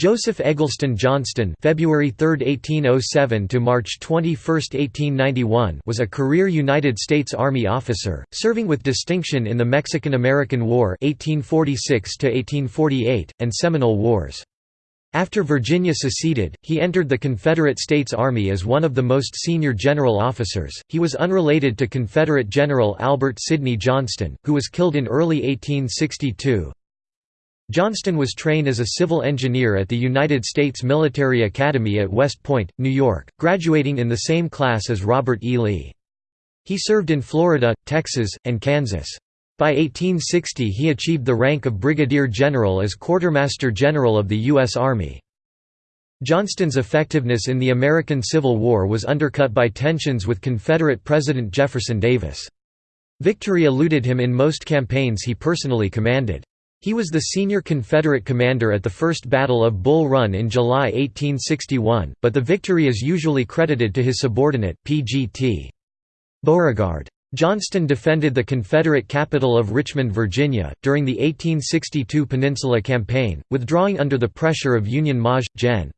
Joseph Eggleston Johnston February 3, 1807 to March 21, 1891 was a career United States Army officer, serving with distinction in the Mexican–American War (1846–1848) and Seminole Wars. After Virginia seceded, he entered the Confederate States Army as one of the most senior general officers. He was unrelated to Confederate General Albert Sidney Johnston, who was killed in early 1862, Johnston was trained as a civil engineer at the United States Military Academy at West Point, New York, graduating in the same class as Robert E. Lee. He served in Florida, Texas, and Kansas. By 1860 he achieved the rank of brigadier general as quartermaster general of the U.S. Army. Johnston's effectiveness in the American Civil War was undercut by tensions with Confederate President Jefferson Davis. Victory eluded him in most campaigns he personally commanded. He was the senior Confederate commander at the First Battle of Bull Run in July 1861, but the victory is usually credited to his subordinate, P.G.T. Beauregard. Johnston defended the Confederate capital of Richmond, Virginia, during the 1862 Peninsula Campaign, withdrawing under the pressure of Union Maj. Gen.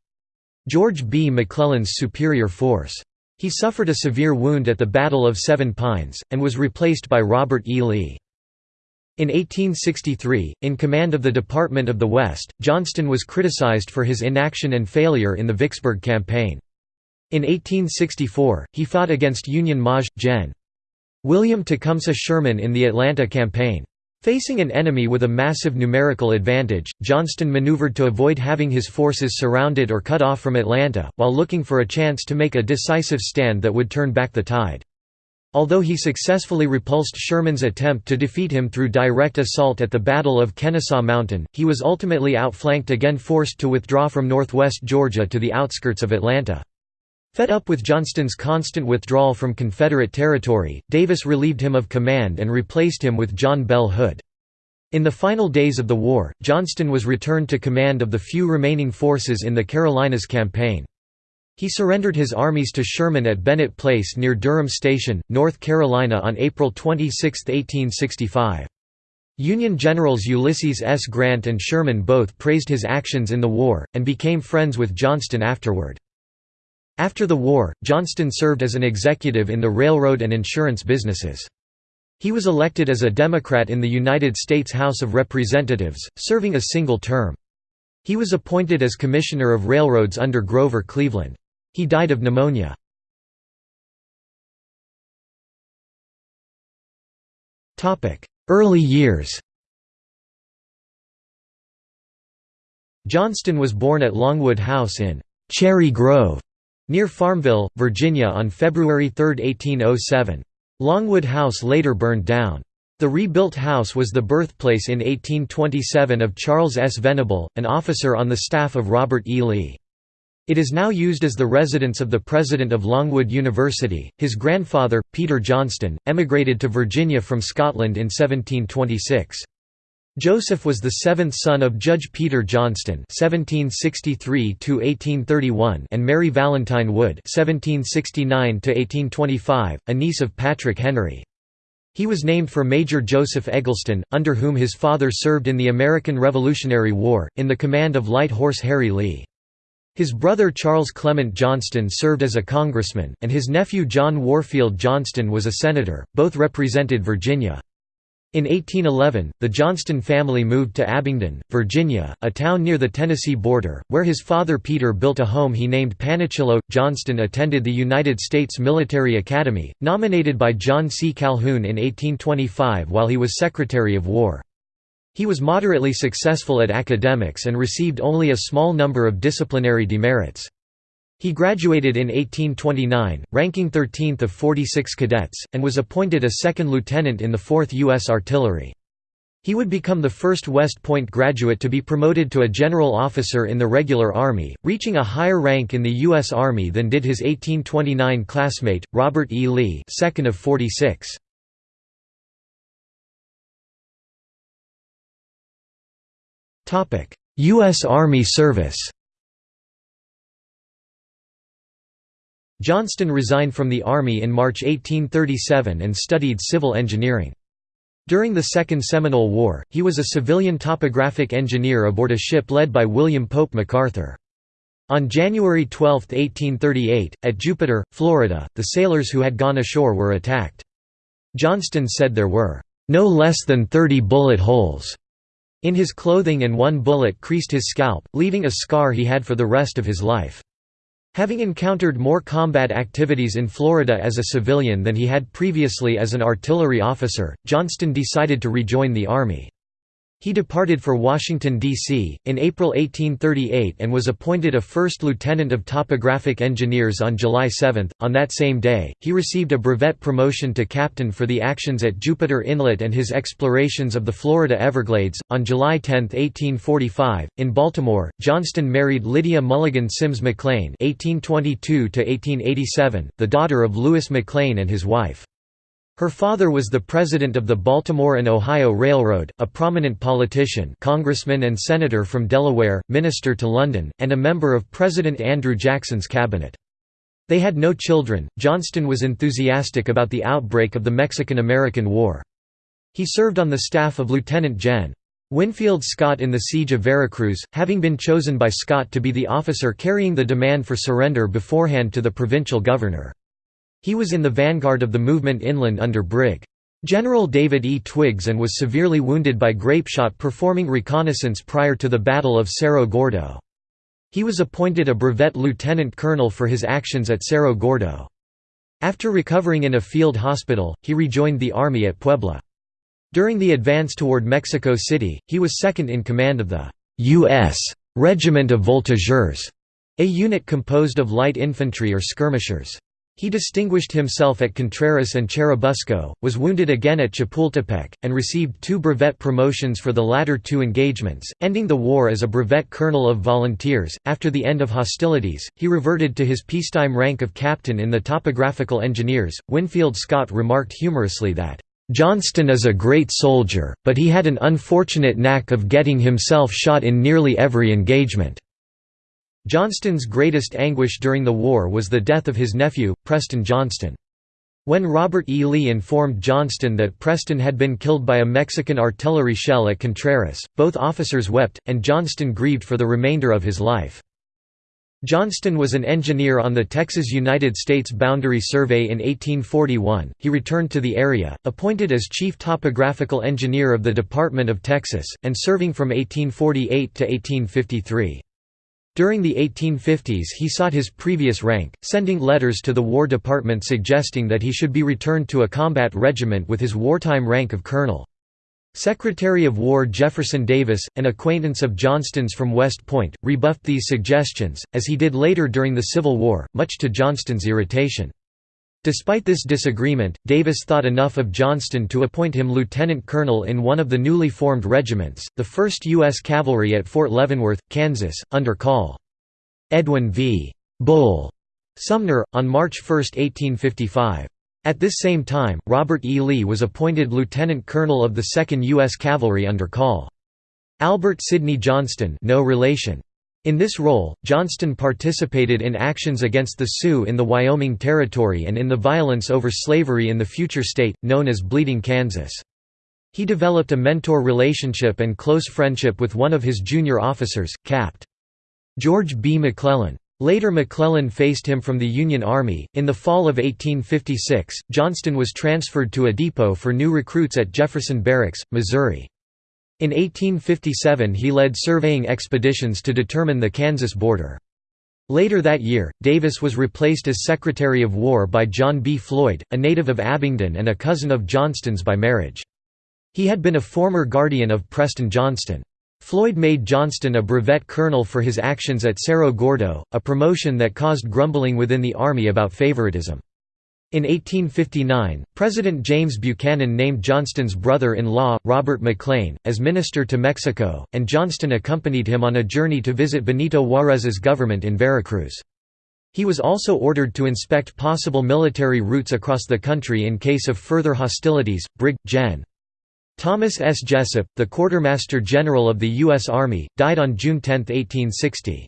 George B. McClellan's superior force. He suffered a severe wound at the Battle of Seven Pines, and was replaced by Robert E. Lee. In 1863, in command of the Department of the West, Johnston was criticized for his inaction and failure in the Vicksburg Campaign. In 1864, he fought against Union Maj. Gen. William Tecumseh Sherman in the Atlanta Campaign. Facing an enemy with a massive numerical advantage, Johnston maneuvered to avoid having his forces surrounded or cut off from Atlanta, while looking for a chance to make a decisive stand that would turn back the tide. Although he successfully repulsed Sherman's attempt to defeat him through direct assault at the Battle of Kennesaw Mountain, he was ultimately outflanked again forced to withdraw from northwest Georgia to the outskirts of Atlanta. Fed up with Johnston's constant withdrawal from Confederate territory, Davis relieved him of command and replaced him with John Bell Hood. In the final days of the war, Johnston was returned to command of the few remaining forces in the Carolinas campaign. He surrendered his armies to Sherman at Bennett Place near Durham Station, North Carolina on April 26, 1865. Union generals Ulysses S. Grant and Sherman both praised his actions in the war, and became friends with Johnston afterward. After the war, Johnston served as an executive in the railroad and insurance businesses. He was elected as a Democrat in the United States House of Representatives, serving a single term. He was appointed as Commissioner of Railroads under Grover Cleveland. He died of pneumonia. Early years Johnston was born at Longwood House in Cherry Grove, near Farmville, Virginia on February 3, 1807. Longwood House later burned down. The rebuilt house was the birthplace in 1827 of Charles S. Venable, an officer on the staff of Robert E. Lee. It is now used as the residence of the president of Longwood University. His grandfather, Peter Johnston, emigrated to Virginia from Scotland in 1726. Joseph was the seventh son of Judge Peter Johnston (1763–1831) and Mary Valentine Wood (1769–1825), a niece of Patrick Henry. He was named for Major Joseph Eggleston, under whom his father served in the American Revolutionary War, in the command of Light Horse Harry Lee. His brother Charles Clement Johnston served as a congressman, and his nephew John Warfield Johnston was a senator, both represented Virginia. In 1811, the Johnston family moved to Abingdon, Virginia, a town near the Tennessee border, where his father Peter built a home he named Panecillo. Johnston attended the United States Military Academy, nominated by John C. Calhoun in 1825 while he was Secretary of War. He was moderately successful at academics and received only a small number of disciplinary demerits. He graduated in 1829, ranking 13th of 46 cadets, and was appointed a second lieutenant in the 4th U.S. Artillery. He would become the first West Point graduate to be promoted to a general officer in the regular Army, reaching a higher rank in the U.S. Army than did his 1829 classmate, Robert E. Lee second of 46. U.S. Army service Johnston resigned from the Army in March 1837 and studied civil engineering. During the Second Seminole War, he was a civilian topographic engineer aboard a ship led by William Pope McArthur. On January 12, 1838, at Jupiter, Florida, the sailors who had gone ashore were attacked. Johnston said there were, "...no less than 30 bullet holes." In his clothing and one bullet creased his scalp, leaving a scar he had for the rest of his life. Having encountered more combat activities in Florida as a civilian than he had previously as an artillery officer, Johnston decided to rejoin the Army. He departed for Washington, D.C., in April 1838 and was appointed a first lieutenant of topographic engineers on July 7. On that same day, he received a brevet promotion to captain for the actions at Jupiter Inlet and his explorations of the Florida Everglades. On July 10, 1845, in Baltimore, Johnston married Lydia Mulligan Sims McLane (1822–1887), the daughter of Louis McLane and his wife. Her father was the president of the Baltimore and Ohio Railroad, a prominent politician congressman and senator from Delaware, minister to London, and a member of President Andrew Jackson's cabinet. They had no children. Johnston was enthusiastic about the outbreak of the Mexican–American War. He served on the staff of Lieutenant Gen. Winfield Scott in the Siege of Veracruz, having been chosen by Scott to be the officer carrying the demand for surrender beforehand to the provincial governor. He was in the vanguard of the movement inland under Brig. General David E. Twiggs and was severely wounded by grapeshot performing reconnaissance prior to the Battle of Cerro Gordo. He was appointed a brevet lieutenant colonel for his actions at Cerro Gordo. After recovering in a field hospital, he rejoined the army at Puebla. During the advance toward Mexico City, he was second in command of the U.S. Regiment of Voltigeurs, a unit composed of light infantry or skirmishers. He distinguished himself at Contreras and Churubusco, was wounded again at Chapultepec, and received two brevet promotions for the latter two engagements, ending the war as a brevet colonel of volunteers. After the end of hostilities, he reverted to his peacetime rank of captain in the topographical engineers. Winfield Scott remarked humorously that, Johnston is a great soldier, but he had an unfortunate knack of getting himself shot in nearly every engagement. Johnston's greatest anguish during the war was the death of his nephew, Preston Johnston. When Robert E. Lee informed Johnston that Preston had been killed by a Mexican artillery shell at Contreras, both officers wept, and Johnston grieved for the remainder of his life. Johnston was an engineer on the Texas-United States Boundary Survey in 1841. He returned to the area, appointed as chief topographical engineer of the Department of Texas, and serving from 1848 to 1853. During the 1850s he sought his previous rank, sending letters to the War Department suggesting that he should be returned to a combat regiment with his wartime rank of colonel. Secretary of War Jefferson Davis, an acquaintance of Johnston's from West Point, rebuffed these suggestions, as he did later during the Civil War, much to Johnston's irritation. Despite this disagreement, Davis thought enough of Johnston to appoint him lieutenant colonel in one of the newly formed regiments, the 1st U.S. Cavalry at Fort Leavenworth, Kansas, under Col. Edwin V. Bull Sumner, on March 1, 1855. At this same time, Robert E. Lee was appointed lieutenant colonel of the 2nd U.S. Cavalry under Col. Albert Sidney Johnston no relation. In this role, Johnston participated in actions against the Sioux in the Wyoming Territory and in the violence over slavery in the future state, known as Bleeding Kansas. He developed a mentor relationship and close friendship with one of his junior officers, Capt. George B. McClellan. Later McClellan faced him from the Union Army. In the fall of 1856, Johnston was transferred to a depot for new recruits at Jefferson Barracks, Missouri. In 1857 he led surveying expeditions to determine the Kansas border. Later that year, Davis was replaced as Secretary of War by John B. Floyd, a native of Abingdon and a cousin of Johnston's by marriage. He had been a former guardian of Preston Johnston. Floyd made Johnston a brevet colonel for his actions at Cerro Gordo, a promotion that caused grumbling within the Army about favoritism. In 1859, President James Buchanan named Johnston's brother-in-law, Robert McLane, as minister to Mexico, and Johnston accompanied him on a journey to visit Benito Juárez's government in Veracruz. He was also ordered to inspect possible military routes across the country in case of further hostilities. Brig. Gen. Thomas S. Jesup, the Quartermaster General of the U.S. Army, died on June 10, 1860.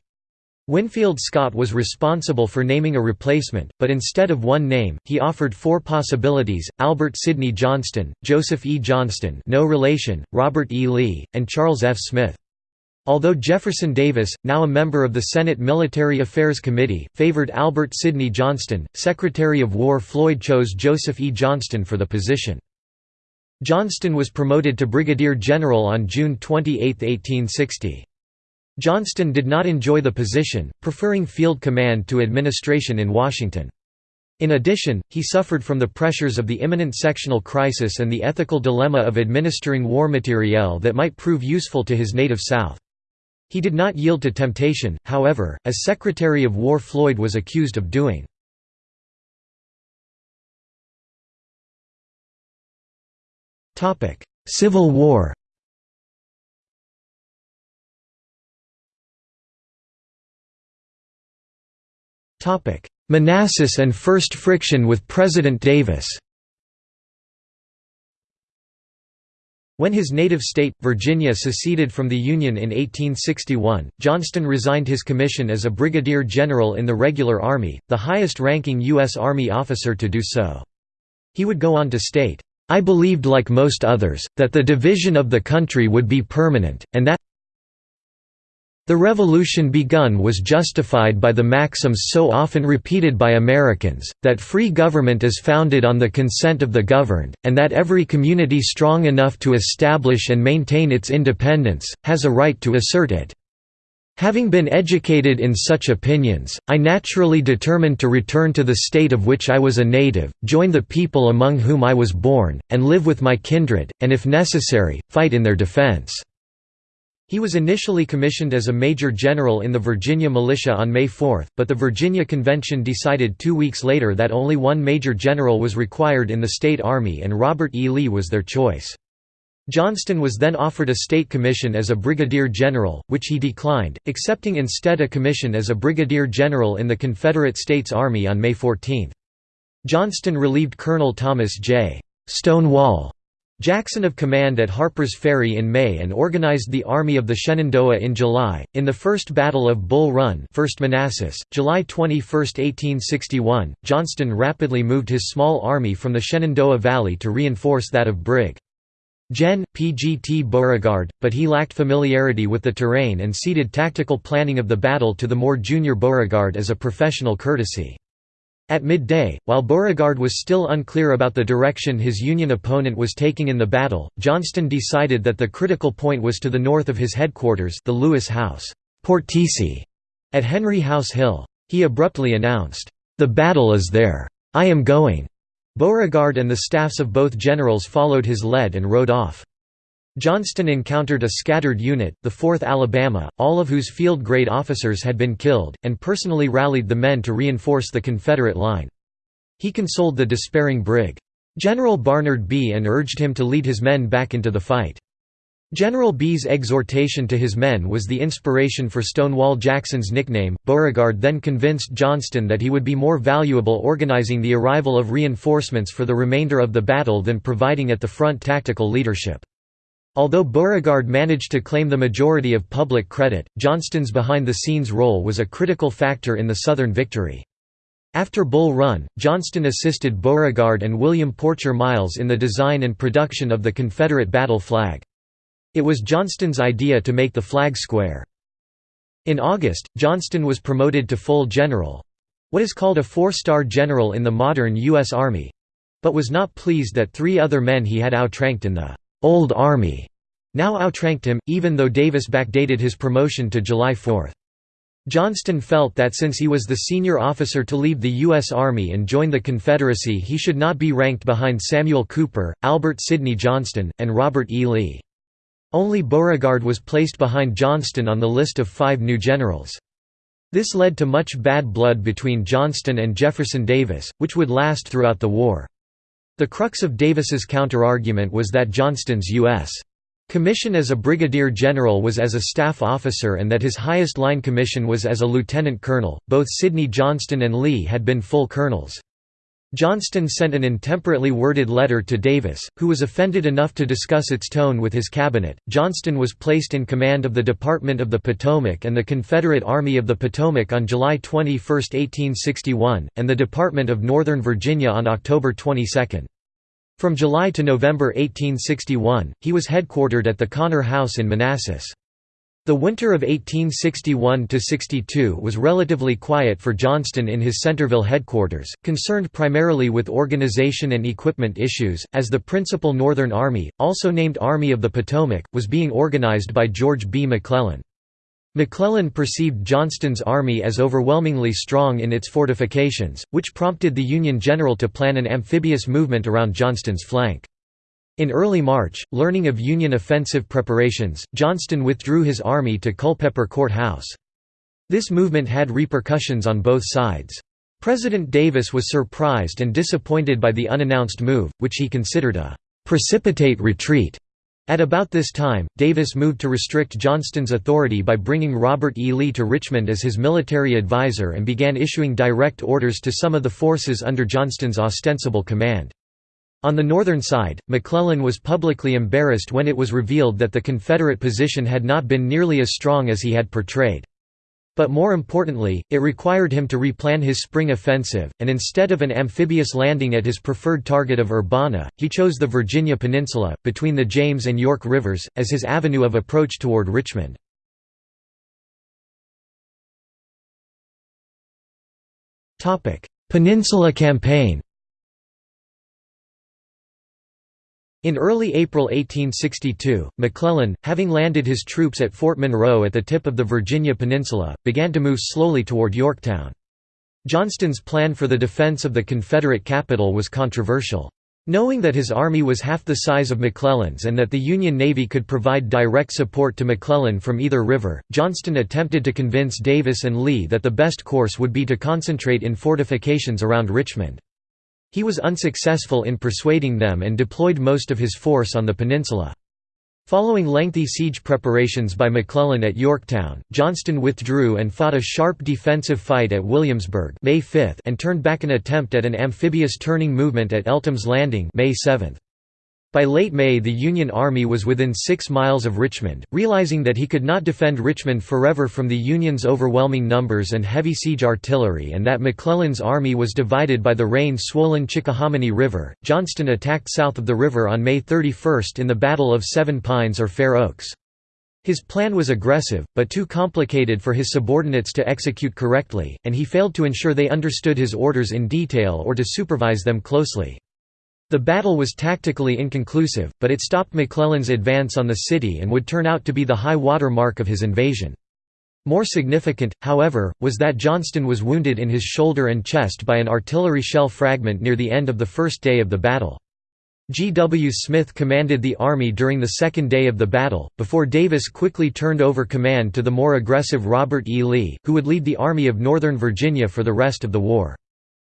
Winfield Scott was responsible for naming a replacement, but instead of one name, he offered four possibilities, Albert Sidney Johnston, Joseph E. Johnston no relation, Robert E. Lee, and Charles F. Smith. Although Jefferson Davis, now a member of the Senate Military Affairs Committee, favored Albert Sidney Johnston, Secretary of War Floyd chose Joseph E. Johnston for the position. Johnston was promoted to brigadier general on June 28, 1860. Johnston did not enjoy the position, preferring field command to administration in Washington. In addition, he suffered from the pressures of the imminent sectional crisis and the ethical dilemma of administering war materiel that might prove useful to his native South. He did not yield to temptation, however, as Secretary of War Floyd was accused of doing. Civil War Manassas and first friction with President Davis When his native state, Virginia seceded from the Union in 1861, Johnston resigned his commission as a brigadier general in the regular army, the highest-ranking U.S. Army officer to do so. He would go on to state, "...I believed like most others, that the division of the country would be permanent, and that the revolution begun was justified by the maxims so often repeated by Americans, that free government is founded on the consent of the governed, and that every community strong enough to establish and maintain its independence, has a right to assert it. Having been educated in such opinions, I naturally determined to return to the state of which I was a native, join the people among whom I was born, and live with my kindred, and if necessary, fight in their defense. He was initially commissioned as a major general in the Virginia militia on May 4, but the Virginia Convention decided two weeks later that only one major general was required in the state army and Robert E. Lee was their choice. Johnston was then offered a state commission as a brigadier general, which he declined, accepting instead a commission as a brigadier general in the Confederate States Army on May 14. Johnston relieved Colonel Thomas J. Stonewall Jackson of command at Harper's Ferry in May and organized the Army of the Shenandoah in July. In the First Battle of Bull Run, 1st Manassas, July 21, 1861, Johnston rapidly moved his small army from the Shenandoah Valley to reinforce that of Brig. Gen. P.G.T. Beauregard, but he lacked familiarity with the terrain and ceded tactical planning of the battle to the more junior Beauregard as a professional courtesy. At midday, while Beauregard was still unclear about the direction his Union opponent was taking in the battle, Johnston decided that the critical point was to the north of his headquarters the Lewis House Portici, at Henry House Hill. He abruptly announced, "'The battle is there. I am going.' Beauregard and the staffs of both generals followed his lead and rode off. Johnston encountered a scattered unit, the 4th Alabama, all of whose field-grade officers had been killed, and personally rallied the men to reinforce the Confederate line. He consoled the despairing Brig. General Barnard Bee and urged him to lead his men back into the fight. General Bee's exhortation to his men was the inspiration for Stonewall Jackson's nickname. Beauregard then convinced Johnston that he would be more valuable organizing the arrival of reinforcements for the remainder of the battle than providing at the front tactical leadership. Although Beauregard managed to claim the majority of public credit, Johnston's behind-the-scenes role was a critical factor in the Southern victory. After Bull Run, Johnston assisted Beauregard and William Porcher Miles in the design and production of the Confederate battle flag. It was Johnston's idea to make the flag square. In August, Johnston was promoted to full general—what is called a four-star general in the modern U.S. Army—but was not pleased that three other men he had outranked in the Old Army now outranked him, even though Davis backdated his promotion to July 4. Johnston felt that since he was the senior officer to leave the U.S. Army and join the Confederacy he should not be ranked behind Samuel Cooper, Albert Sidney Johnston, and Robert E. Lee. Only Beauregard was placed behind Johnston on the list of five new generals. This led to much bad blood between Johnston and Jefferson Davis, which would last throughout the war. The crux of Davis's counterargument was that Johnston's U.S. commission as a brigadier general was as a staff officer and that his highest line commission was as a lieutenant colonel. Both Sidney Johnston and Lee had been full colonels. Johnston sent an intemperately worded letter to Davis, who was offended enough to discuss its tone with his cabinet. Johnston was placed in command of the Department of the Potomac and the Confederate Army of the Potomac on July 21, 1861, and the Department of Northern Virginia on October 22. From July to November 1861, he was headquartered at the Connor House in Manassas. The winter of 1861–62 was relatively quiet for Johnston in his Centreville headquarters, concerned primarily with organization and equipment issues, as the principal Northern Army, also named Army of the Potomac, was being organized by George B. McClellan. McClellan perceived Johnston's army as overwhelmingly strong in its fortifications, which prompted the Union general to plan an amphibious movement around Johnston's flank. In early March, learning of Union offensive preparations, Johnston withdrew his army to Culpeper Court House. This movement had repercussions on both sides. President Davis was surprised and disappointed by the unannounced move, which he considered a «precipitate retreat». At about this time, Davis moved to restrict Johnston's authority by bringing Robert E. Lee to Richmond as his military advisor and began issuing direct orders to some of the forces under Johnston's ostensible command. On the northern side, McClellan was publicly embarrassed when it was revealed that the Confederate position had not been nearly as strong as he had portrayed. But more importantly, it required him to replan his spring offensive, and instead of an amphibious landing at his preferred target of Urbana, he chose the Virginia Peninsula, between the James and York Rivers, as his avenue of approach toward Richmond. Peninsula Campaign In early April 1862, McClellan, having landed his troops at Fort Monroe at the tip of the Virginia Peninsula, began to move slowly toward Yorktown. Johnston's plan for the defense of the Confederate capital was controversial. Knowing that his army was half the size of McClellan's and that the Union Navy could provide direct support to McClellan from either river, Johnston attempted to convince Davis and Lee that the best course would be to concentrate in fortifications around Richmond. He was unsuccessful in persuading them and deployed most of his force on the peninsula. Following lengthy siege preparations by McClellan at Yorktown, Johnston withdrew and fought a sharp defensive fight at Williamsburg May 5 and turned back an attempt at an amphibious turning movement at Eltham's Landing May 7. By late May the Union Army was within six miles of Richmond, realizing that he could not defend Richmond forever from the Union's overwhelming numbers and heavy siege artillery and that McClellan's army was divided by the rain-swollen Chickahominy River. Johnston attacked south of the river on May 31 in the Battle of Seven Pines or Fair Oaks. His plan was aggressive, but too complicated for his subordinates to execute correctly, and he failed to ensure they understood his orders in detail or to supervise them closely. The battle was tactically inconclusive, but it stopped McClellan's advance on the city and would turn out to be the high water mark of his invasion. More significant, however, was that Johnston was wounded in his shoulder and chest by an artillery shell fragment near the end of the first day of the battle. G. W. Smith commanded the army during the second day of the battle, before Davis quickly turned over command to the more aggressive Robert E. Lee, who would lead the Army of Northern Virginia for the rest of the war.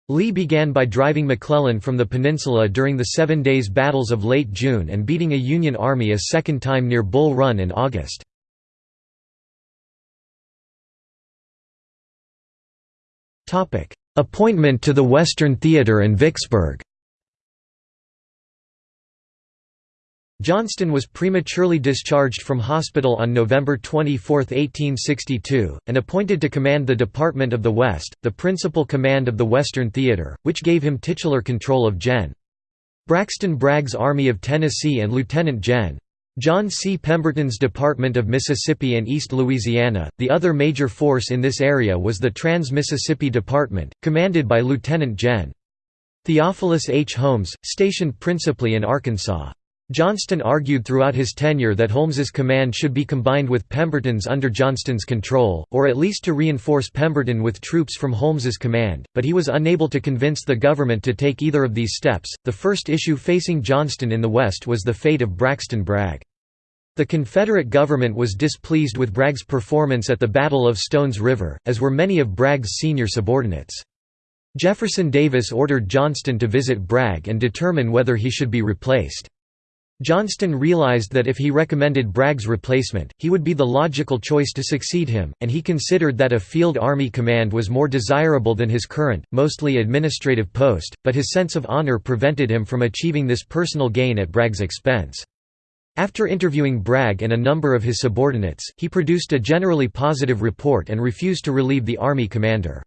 Lee began by driving McClellan from the peninsula during the Seven Days Battles of late June and beating a Union army a second time near Bull Run in August. Appointment to the Western Theater and Vicksburg Johnston was prematurely discharged from hospital on November 24, 1862, and appointed to command the Department of the West, the principal command of the Western Theater, which gave him titular control of Gen. Braxton Bragg's Army of Tennessee and Lieutenant Gen. John C. Pemberton's Department of Mississippi and East Louisiana. The other major force in this area was the Trans Mississippi Department, commanded by Lieutenant Gen. Theophilus H. Holmes, stationed principally in Arkansas. Johnston argued throughout his tenure that Holmes's command should be combined with Pemberton's under Johnston's control, or at least to reinforce Pemberton with troops from Holmes's command, but he was unable to convince the government to take either of these steps. The first issue facing Johnston in the West was the fate of Braxton Bragg. The Confederate government was displeased with Bragg's performance at the Battle of Stones River, as were many of Bragg's senior subordinates. Jefferson Davis ordered Johnston to visit Bragg and determine whether he should be replaced. Johnston realized that if he recommended Bragg's replacement, he would be the logical choice to succeed him, and he considered that a field army command was more desirable than his current, mostly administrative post, but his sense of honor prevented him from achieving this personal gain at Bragg's expense. After interviewing Bragg and a number of his subordinates, he produced a generally positive report and refused to relieve the army commander.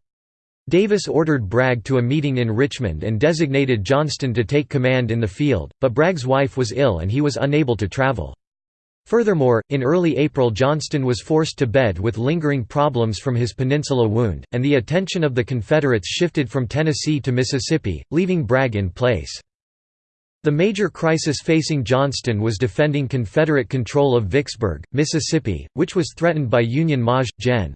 Davis ordered Bragg to a meeting in Richmond and designated Johnston to take command in the field, but Bragg's wife was ill and he was unable to travel. Furthermore, in early April Johnston was forced to bed with lingering problems from his peninsula wound, and the attention of the Confederates shifted from Tennessee to Mississippi, leaving Bragg in place. The major crisis facing Johnston was defending Confederate control of Vicksburg, Mississippi, which was threatened by Union Maj. Gen.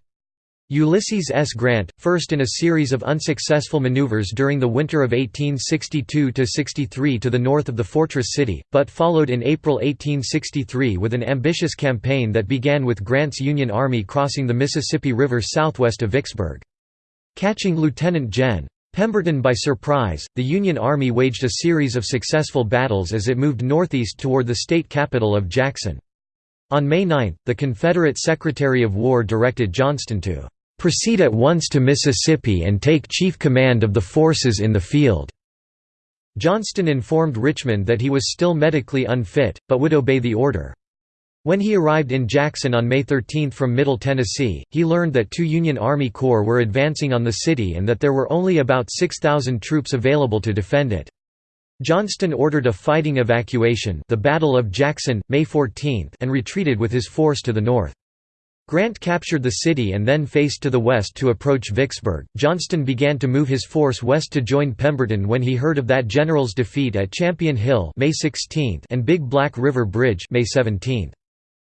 Ulysses S. Grant, first in a series of unsuccessful maneuvers during the winter of 1862–63 to the north of the fortress city, but followed in April 1863 with an ambitious campaign that began with Grant's Union Army crossing the Mississippi River southwest of Vicksburg. Catching Lieutenant Gen. Pemberton by surprise, the Union Army waged a series of successful battles as it moved northeast toward the state capital of Jackson. On May 9, the Confederate Secretary of War directed Johnston to proceed at once to Mississippi and take chief command of the forces in the field." Johnston informed Richmond that he was still medically unfit, but would obey the order. When he arrived in Jackson on May 13 from Middle Tennessee, he learned that two Union Army Corps were advancing on the city and that there were only about 6,000 troops available to defend it. Johnston ordered a fighting evacuation the Battle of Jackson, May 14 and retreated with his force to the north. Grant captured the city and then faced to the west to approach Vicksburg. Johnston began to move his force west to join Pemberton when he heard of that general's defeat at Champion Hill May 16 and Big Black River Bridge May 17.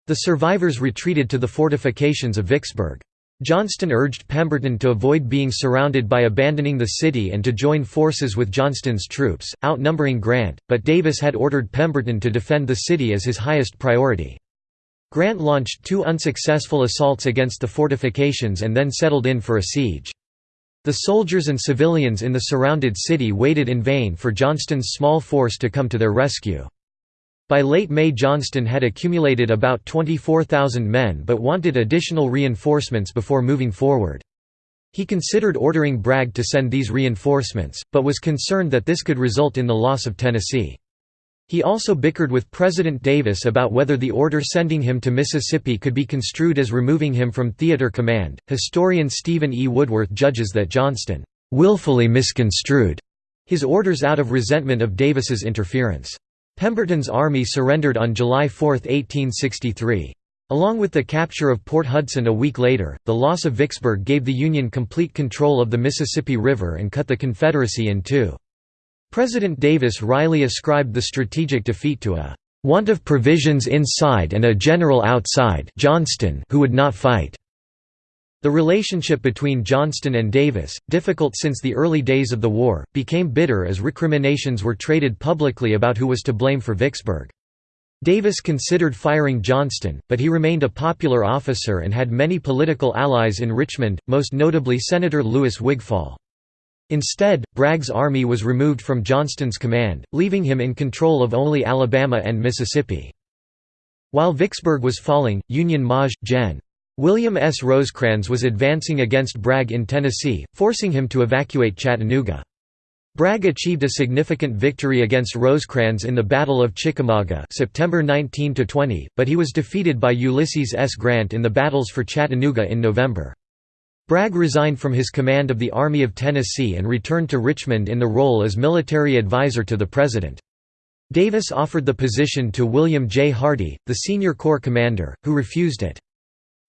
The survivors retreated to the fortifications of Vicksburg. Johnston urged Pemberton to avoid being surrounded by abandoning the city and to join forces with Johnston's troops, outnumbering Grant, but Davis had ordered Pemberton to defend the city as his highest priority. Grant launched two unsuccessful assaults against the fortifications and then settled in for a siege. The soldiers and civilians in the surrounded city waited in vain for Johnston's small force to come to their rescue. By late May Johnston had accumulated about 24,000 men but wanted additional reinforcements before moving forward. He considered ordering Bragg to send these reinforcements, but was concerned that this could result in the loss of Tennessee. He also bickered with President Davis about whether the order sending him to Mississippi could be construed as removing him from theater command. Historian Stephen E. Woodworth judges that Johnston willfully misconstrued his orders out of resentment of Davis's interference. Pemberton's army surrendered on July 4, 1863. Along with the capture of Port Hudson a week later, the loss of Vicksburg gave the Union complete control of the Mississippi River and cut the Confederacy in two. President Davis wryly ascribed the strategic defeat to a want of provisions inside and a general outside Johnston who would not fight. The relationship between Johnston and Davis, difficult since the early days of the war, became bitter as recriminations were traded publicly about who was to blame for Vicksburg. Davis considered firing Johnston, but he remained a popular officer and had many political allies in Richmond, most notably Senator Louis Wigfall. Instead, Bragg's army was removed from Johnston's command, leaving him in control of only Alabama and Mississippi. While Vicksburg was falling, Union Maj. Gen. William S. Rosecrans was advancing against Bragg in Tennessee, forcing him to evacuate Chattanooga. Bragg achieved a significant victory against Rosecrans in the Battle of Chickamauga September 19 but he was defeated by Ulysses S. Grant in the battles for Chattanooga in November. Bragg resigned from his command of the Army of Tennessee and returned to Richmond in the role as military advisor to the President. Davis offered the position to William J. Hardee, the senior corps commander, who refused it.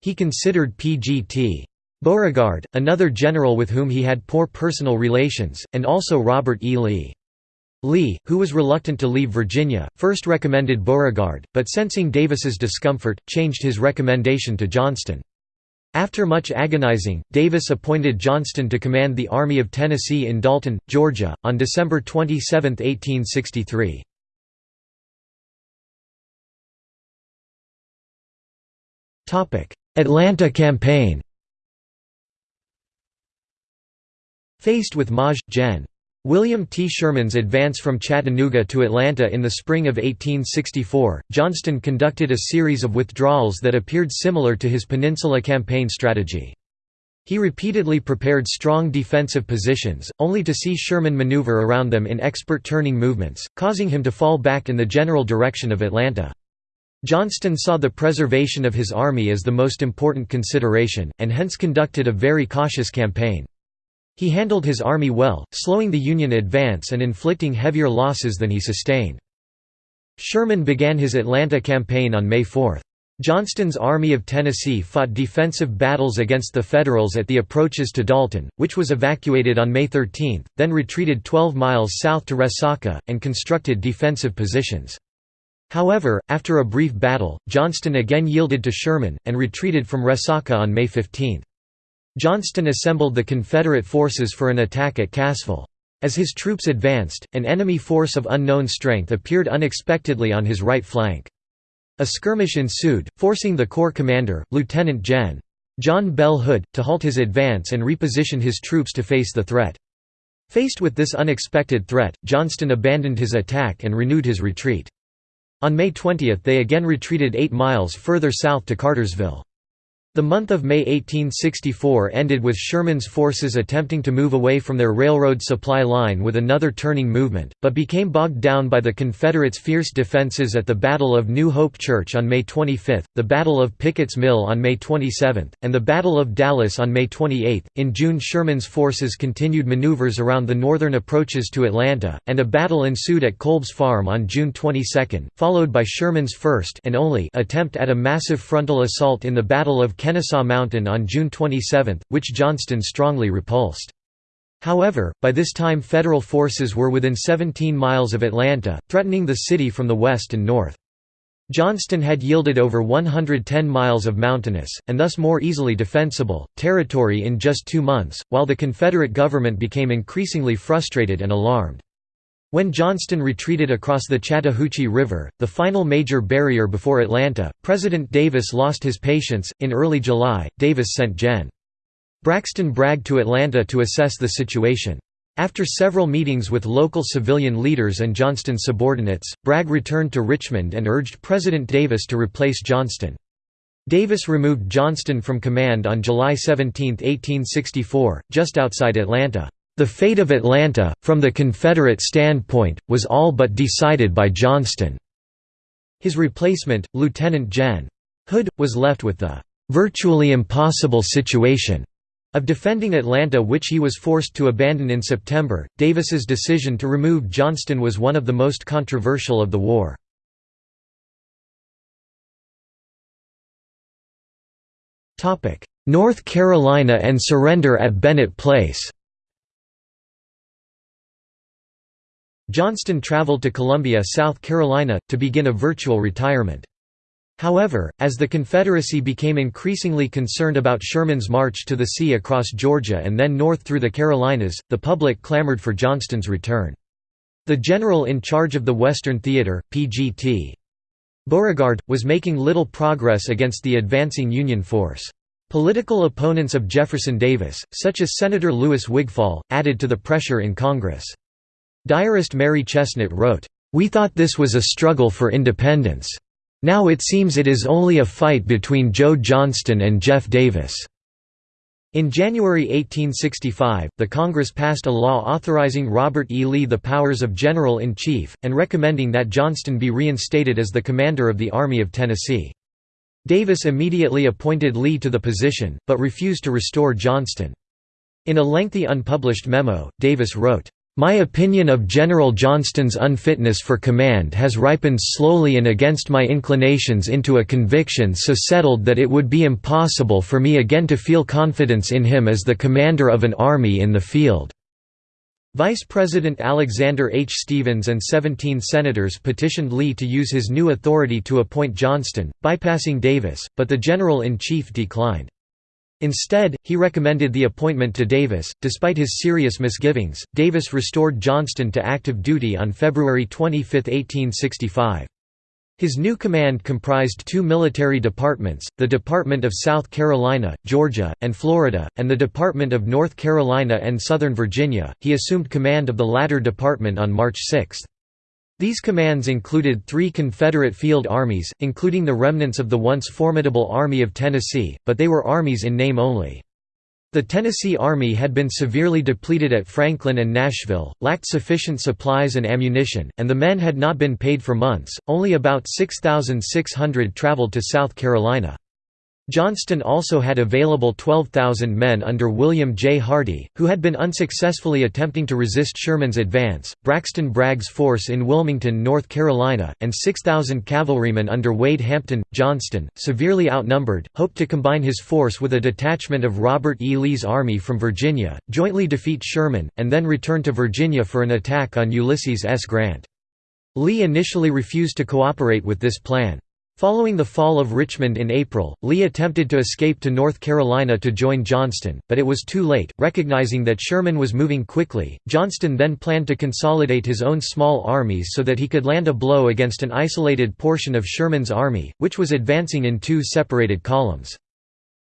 He considered P.G.T. Beauregard, another general with whom he had poor personal relations, and also Robert E. Lee. Lee, who was reluctant to leave Virginia, first recommended Beauregard, but sensing Davis's discomfort, changed his recommendation to Johnston. After much agonizing, Davis appointed Johnston to command the Army of Tennessee in Dalton, Georgia, on December 27, 1863. Atlanta campaign Faced with Maj. Gen. William T. Sherman's advance from Chattanooga to Atlanta in the spring of 1864, Johnston conducted a series of withdrawals that appeared similar to his Peninsula Campaign strategy. He repeatedly prepared strong defensive positions, only to see Sherman maneuver around them in expert turning movements, causing him to fall back in the general direction of Atlanta. Johnston saw the preservation of his army as the most important consideration, and hence conducted a very cautious campaign. He handled his army well, slowing the Union advance and inflicting heavier losses than he sustained. Sherman began his Atlanta campaign on May 4. Johnston's Army of Tennessee fought defensive battles against the Federals at the approaches to Dalton, which was evacuated on May 13, then retreated 12 miles south to Resaca, and constructed defensive positions. However, after a brief battle, Johnston again yielded to Sherman, and retreated from Resaca on May 15. Johnston assembled the Confederate forces for an attack at Cassville. As his troops advanced, an enemy force of unknown strength appeared unexpectedly on his right flank. A skirmish ensued, forcing the Corps commander, Lieutenant Gen. John Bell Hood, to halt his advance and reposition his troops to face the threat. Faced with this unexpected threat, Johnston abandoned his attack and renewed his retreat. On May 20 they again retreated 8 miles further south to Cartersville. The month of May 1864 ended with Sherman's forces attempting to move away from their railroad supply line with another turning movement, but became bogged down by the Confederates' fierce defenses at the Battle of New Hope Church on May 25, the Battle of Pickett's Mill on May 27, and the Battle of Dallas on May 28. In June, Sherman's forces continued maneuvers around the northern approaches to Atlanta, and a battle ensued at Kolb's Farm on June 22, followed by Sherman's first and only attempt at a massive frontal assault in the Battle of Kennesaw Mountain on June 27, which Johnston strongly repulsed. However, by this time Federal forces were within 17 miles of Atlanta, threatening the city from the west and north. Johnston had yielded over 110 miles of mountainous, and thus more easily defensible, territory in just two months, while the Confederate government became increasingly frustrated and alarmed. When Johnston retreated across the Chattahoochee River, the final major barrier before Atlanta, President Davis lost his patience. In early July, Davis sent Gen. Braxton Bragg to Atlanta to assess the situation. After several meetings with local civilian leaders and Johnston's subordinates, Bragg returned to Richmond and urged President Davis to replace Johnston. Davis removed Johnston from command on July 17, 1864, just outside Atlanta. The fate of Atlanta, from the Confederate standpoint, was all but decided by Johnston. His replacement, Lieutenant Gen. Hood, was left with the "...virtually impossible situation." of defending Atlanta which he was forced to abandon in September. Davis's decision to remove Johnston was one of the most controversial of the war. North Carolina and surrender at Bennett Place Johnston traveled to Columbia, South Carolina, to begin a virtual retirement. However, as the Confederacy became increasingly concerned about Sherman's march to the sea across Georgia and then north through the Carolinas, the public clamored for Johnston's return. The general in charge of the Western Theater, PGT. Beauregard, was making little progress against the advancing Union force. Political opponents of Jefferson Davis, such as Senator Louis Wigfall, added to the pressure in Congress. Diarist Mary Chesnut wrote, "...we thought this was a struggle for independence. Now it seems it is only a fight between Joe Johnston and Jeff Davis." In January 1865, the Congress passed a law authorizing Robert E. Lee the powers of General-in-Chief, and recommending that Johnston be reinstated as the commander of the Army of Tennessee. Davis immediately appointed Lee to the position, but refused to restore Johnston. In a lengthy unpublished memo, Davis wrote, my opinion of General Johnston's unfitness for command has ripened slowly and against my inclinations into a conviction so settled that it would be impossible for me again to feel confidence in him as the commander of an army in the field." Vice President Alexander H. Stephens and 17 senators petitioned Lee to use his new authority to appoint Johnston, bypassing Davis, but the General-in-Chief declined. Instead, he recommended the appointment to Davis. Despite his serious misgivings, Davis restored Johnston to active duty on February 25, 1865. His new command comprised two military departments, the Department of South Carolina, Georgia, and Florida, and the Department of North Carolina and Southern Virginia. He assumed command of the latter department on March 6. These commands included three Confederate field armies, including the remnants of the once formidable Army of Tennessee, but they were armies in name only. The Tennessee Army had been severely depleted at Franklin and Nashville, lacked sufficient supplies and ammunition, and the men had not been paid for months. Only about 6,600 traveled to South Carolina. Johnston also had available 12,000 men under William J. Hardee, who had been unsuccessfully attempting to resist Sherman's advance, Braxton Bragg's force in Wilmington, North Carolina, and 6,000 cavalrymen under Wade Hampton. Johnston, severely outnumbered, hoped to combine his force with a detachment of Robert E. Lee's army from Virginia, jointly defeat Sherman, and then return to Virginia for an attack on Ulysses S. Grant. Lee initially refused to cooperate with this plan. Following the fall of Richmond in April, Lee attempted to escape to North Carolina to join Johnston, but it was too late. Recognizing that Sherman was moving quickly, Johnston then planned to consolidate his own small armies so that he could land a blow against an isolated portion of Sherman's army, which was advancing in two separated columns.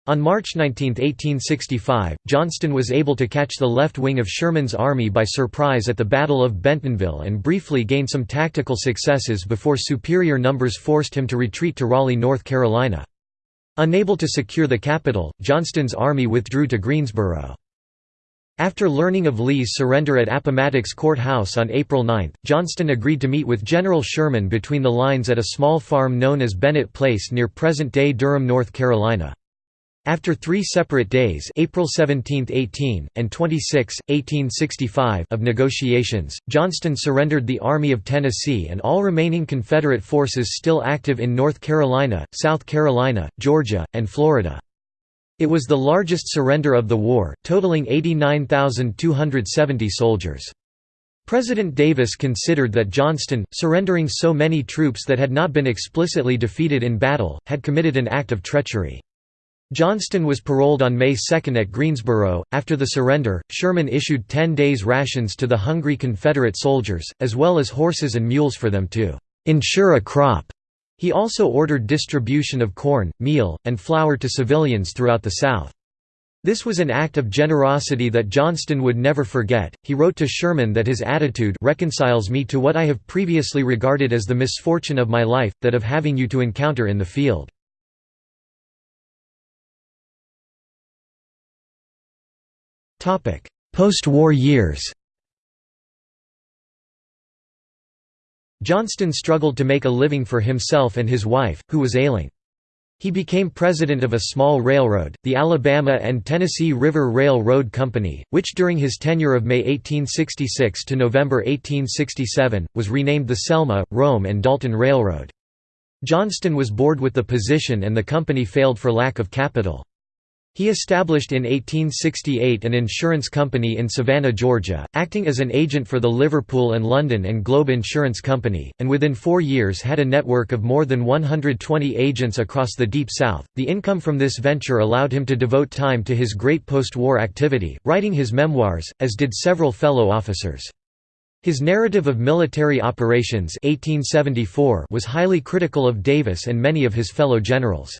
On March 19, 1865, Johnston was able to catch the left wing of Sherman's army by surprise at the Battle of Bentonville and briefly gain some tactical successes before superior numbers forced him to retreat to Raleigh, North Carolina. Unable to secure the capital, Johnston's army withdrew to Greensboro. After learning of Lee's surrender at Appomattox Court House on April 9, Johnston agreed to meet with General Sherman between the lines at a small farm known as Bennett Place near present-day Durham, North Carolina. After three separate days April 17, 18, and 26, 1865 of negotiations, Johnston surrendered the Army of Tennessee and all remaining Confederate forces still active in North Carolina, South Carolina, Georgia, and Florida. It was the largest surrender of the war, totaling 89,270 soldiers. President Davis considered that Johnston, surrendering so many troops that had not been explicitly defeated in battle, had committed an act of treachery. Johnston was paroled on May 2 at Greensboro. After the surrender, Sherman issued 10 days' rations to the hungry Confederate soldiers, as well as horses and mules for them to ensure a crop. He also ordered distribution of corn, meal, and flour to civilians throughout the South. This was an act of generosity that Johnston would never forget. He wrote to Sherman that his attitude reconciles me to what I have previously regarded as the misfortune of my life, that of having you to encounter in the field. Post-war years Johnston struggled to make a living for himself and his wife, who was ailing. He became president of a small railroad, the Alabama and Tennessee River Railroad Company, which during his tenure of May 1866 to November 1867, was renamed the Selma, Rome and Dalton Railroad. Johnston was bored with the position and the company failed for lack of capital. He established in 1868 an insurance company in Savannah, Georgia, acting as an agent for the Liverpool and London and Globe Insurance Company, and within four years had a network of more than 120 agents across the Deep South. The income from this venture allowed him to devote time to his great post-war activity, writing his memoirs, as did several fellow officers. His narrative of military operations 1874 was highly critical of Davis and many of his fellow generals.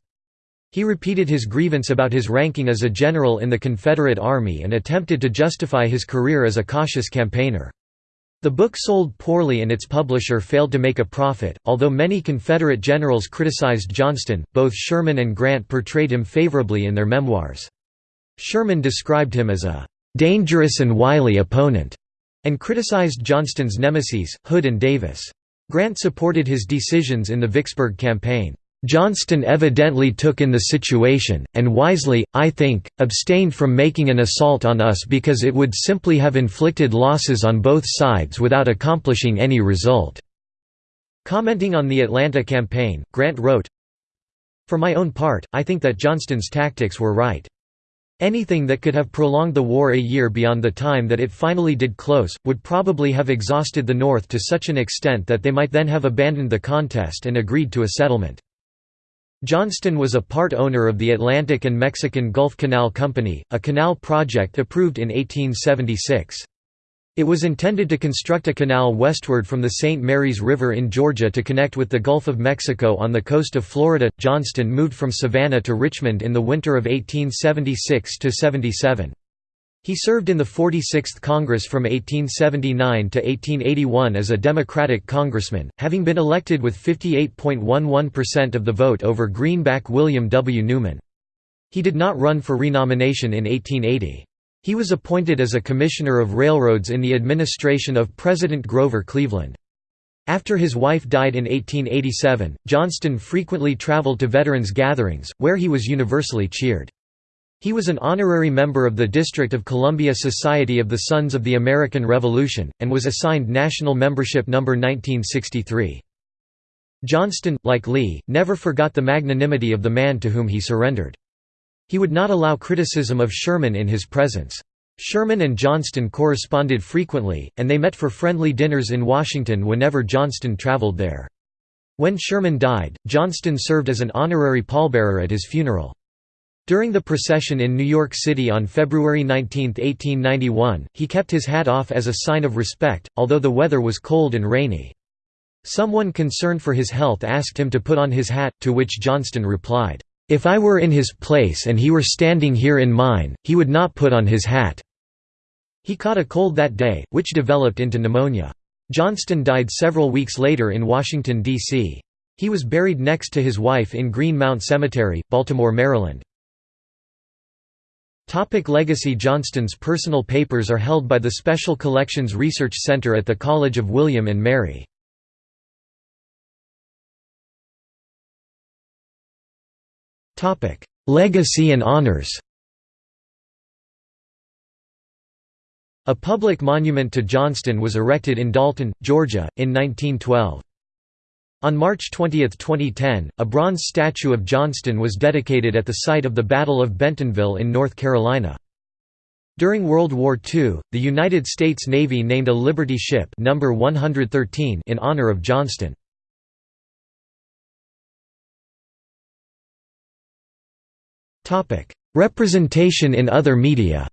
He repeated his grievance about his ranking as a general in the Confederate Army and attempted to justify his career as a cautious campaigner. The book sold poorly and its publisher failed to make a profit. Although many Confederate generals criticized Johnston, both Sherman and Grant portrayed him favorably in their memoirs. Sherman described him as a dangerous and wily opponent and criticized Johnston's nemesis, Hood and Davis. Grant supported his decisions in the Vicksburg campaign. Johnston evidently took in the situation, and wisely, I think, abstained from making an assault on us because it would simply have inflicted losses on both sides without accomplishing any result." Commenting on the Atlanta campaign, Grant wrote, For my own part, I think that Johnston's tactics were right. Anything that could have prolonged the war a year beyond the time that it finally did close, would probably have exhausted the North to such an extent that they might then have abandoned the contest and agreed to a settlement. Johnston was a part owner of the Atlantic and Mexican Gulf Canal Company, a canal project approved in 1876. It was intended to construct a canal westward from the St. Mary's River in Georgia to connect with the Gulf of Mexico on the coast of Florida. Johnston moved from Savannah to Richmond in the winter of 1876 to 77. He served in the 46th Congress from 1879 to 1881 as a Democratic congressman, having been elected with 58.11% of the vote over Greenback William W. Newman. He did not run for renomination in 1880. He was appointed as a Commissioner of Railroads in the administration of President Grover Cleveland. After his wife died in 1887, Johnston frequently traveled to veterans gatherings, where he was universally cheered. He was an honorary member of the District of Columbia Society of the Sons of the American Revolution, and was assigned national membership number 1963. Johnston, like Lee, never forgot the magnanimity of the man to whom he surrendered. He would not allow criticism of Sherman in his presence. Sherman and Johnston corresponded frequently, and they met for friendly dinners in Washington whenever Johnston traveled there. When Sherman died, Johnston served as an honorary pallbearer at his funeral. During the procession in New York City on February 19, 1891, he kept his hat off as a sign of respect, although the weather was cold and rainy. Someone concerned for his health asked him to put on his hat, to which Johnston replied, if I were in his place and he were standing here in mine, he would not put on his hat." He caught a cold that day, which developed into pneumonia. Johnston died several weeks later in Washington, D.C. He was buried next to his wife in Green Mount Cemetery, Baltimore, Maryland. Topic legacy Johnston's personal papers are held by the Special Collections Research Center at the College of William and Mary. Legacy and honors A public monument to Johnston was erected in Dalton, Georgia, in 1912. On March 20, 2010, a bronze statue of Johnston was dedicated at the site of the Battle of Bentonville in North Carolina. During World War II, the United States Navy named a Liberty ship number 113 in honor of Johnston. Representation in other media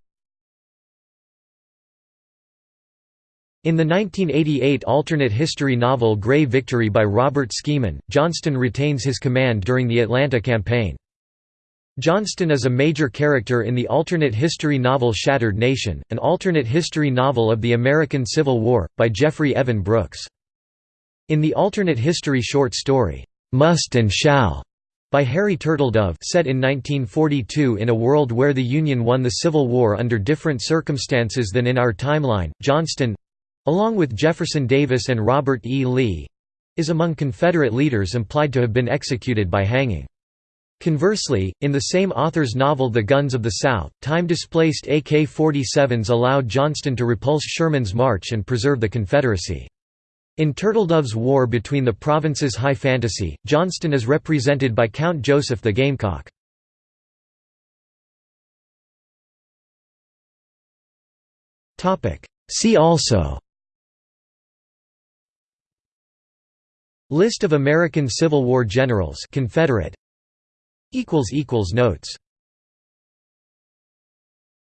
In the 1988 alternate history novel Grey Victory by Robert Skimin, Johnston retains his command during the Atlanta campaign. Johnston is a major character in the alternate history novel Shattered Nation, an alternate history novel of the American Civil War, by Jeffrey Evan Brooks. In the alternate history short story, "'Must and Shall' by Harry Turtledove set in 1942 in a world where the Union won the Civil War under different circumstances than in our timeline, Johnston—along with Jefferson Davis and Robert E. Lee—is among Confederate leaders implied to have been executed by hanging. Conversely, in the same author's novel The Guns of the South, time-displaced AK-47s allowed Johnston to repulse Sherman's march and preserve the Confederacy. In Turtledove's War between the Provinces High Fantasy, Johnston is represented by Count Joseph the Gamecock. See also List of American Civil War generals Confederate. Notes